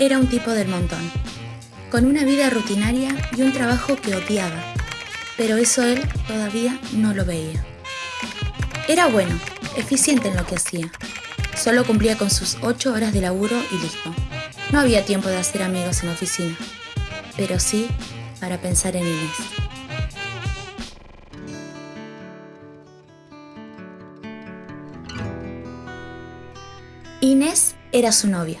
era un tipo del montón, con una vida rutinaria y un trabajo que odiaba, pero eso él todavía no lo veía. Era bueno, eficiente en lo que hacía. Solo cumplía con sus ocho horas de laburo y listo. No había tiempo de hacer amigos en la oficina, pero sí para pensar en Inés. Inés era su novia,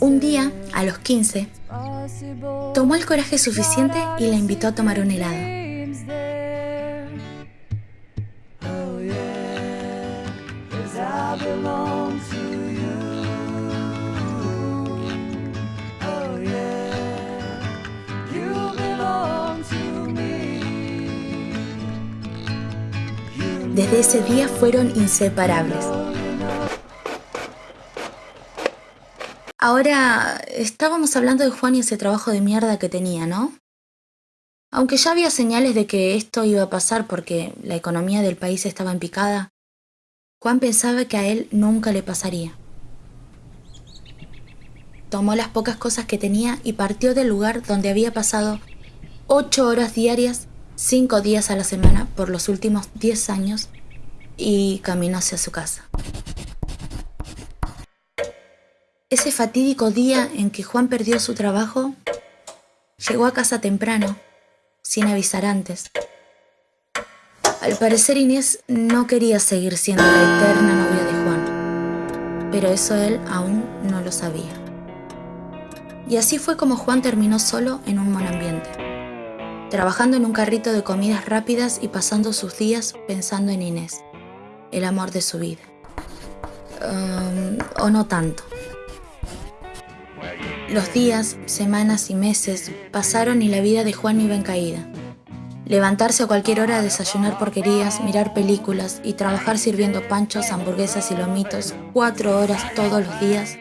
Un día, a los 15, possible tomó el coraje suficiente y la invitó a tomar un helado. Desde ese día fueron inseparables. Ahora, estábamos hablando de Juan y ese trabajo de mierda que tenía, ¿no? Aunque ya había señales de que esto iba a pasar porque la economía del país estaba en picada, Juan pensaba que a él nunca le pasaría. Tomó las pocas cosas que tenía y partió del lugar donde había pasado ocho horas diarias, cinco días a la semana por los últimos diez años y caminó hacia su casa. Ese fatídico día en que Juan perdió su trabajo, llegó a casa temprano, sin avisar antes. Al parecer Inés no quería seguir siendo la eterna novia de Juan, pero eso él aún no lo sabía. Y así fue como Juan terminó solo en un monambiente, trabajando en un carrito de comidas rápidas y pasando sus días pensando en Inés, el amor de su vida. O no tanto. Los días, semanas y meses pasaron y la vida de Juan iba en caída. Levantarse a cualquier hora a desayunar porquerías, mirar películas y trabajar sirviendo panchos, hamburguesas y lomitos cuatro horas todos los días,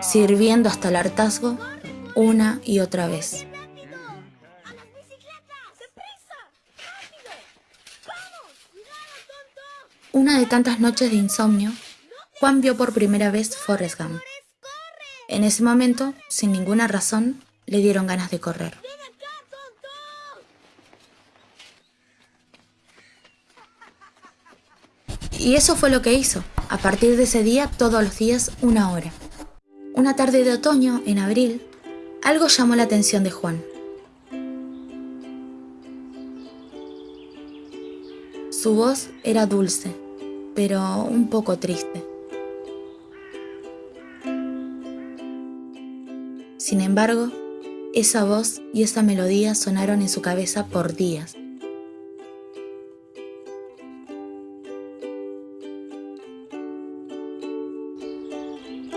sirviendo hasta el hartazgo una y otra vez. Una de tantas noches de insomnio, Juan vio por primera vez Forrest Gump. En ese momento, sin ninguna razón, le dieron ganas de correr. Y eso fue lo que hizo. A partir de ese día, todos los días, una hora. Una tarde de otoño, en abril, algo llamó la atención de Juan. Su voz era dulce, pero un poco triste. Sin embargo, esa voz y esa melodía sonaron en su cabeza por días.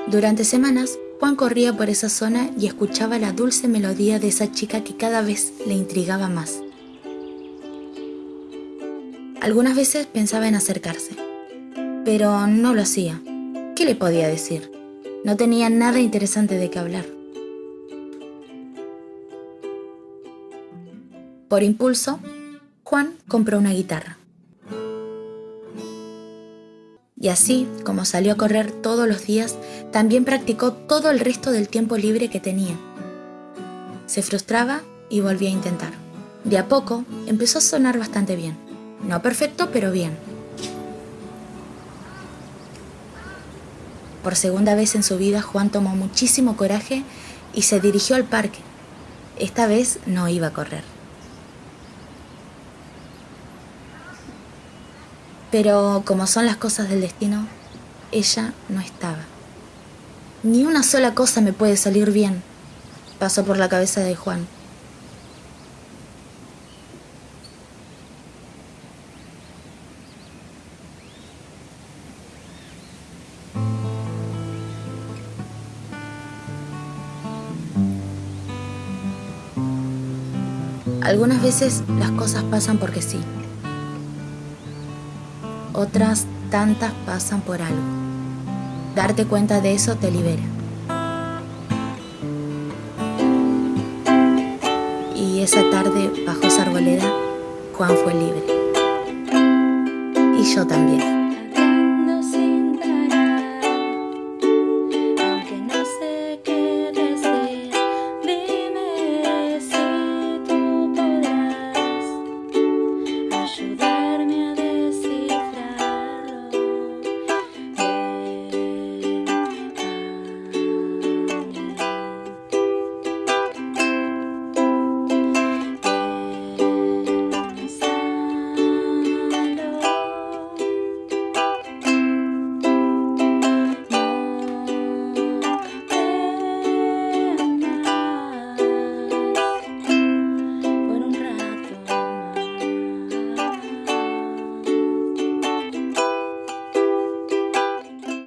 Durante semanas, Juan corría por esa zona y escuchaba la dulce melodía de esa chica que cada vez le intrigaba más. Algunas veces pensaba en acercarse, pero no lo hacía. ¿Qué le podía decir? No tenía nada interesante de qué hablar. Por impulso, Juan compró una guitarra. Y así, como salió a correr todos los días, también practicó todo el resto del tiempo libre que tenía. Se frustraba y volvía a intentar. De a poco empezó a sonar bastante bien. No perfecto, pero bien. Por segunda vez en su vida, Juan tomó muchísimo coraje y se dirigió al parque. Esta vez no iba a correr. Pero como son las cosas del destino, ella no estaba. Ni una sola cosa me puede salir bien, pasó por la cabeza de Juan. Algunas veces las cosas pasan porque sí. Otras tantas pasan por algo. Darte cuenta de eso te libera. Y esa tarde, bajo esa arboleda, Juan fue libre. Y yo también.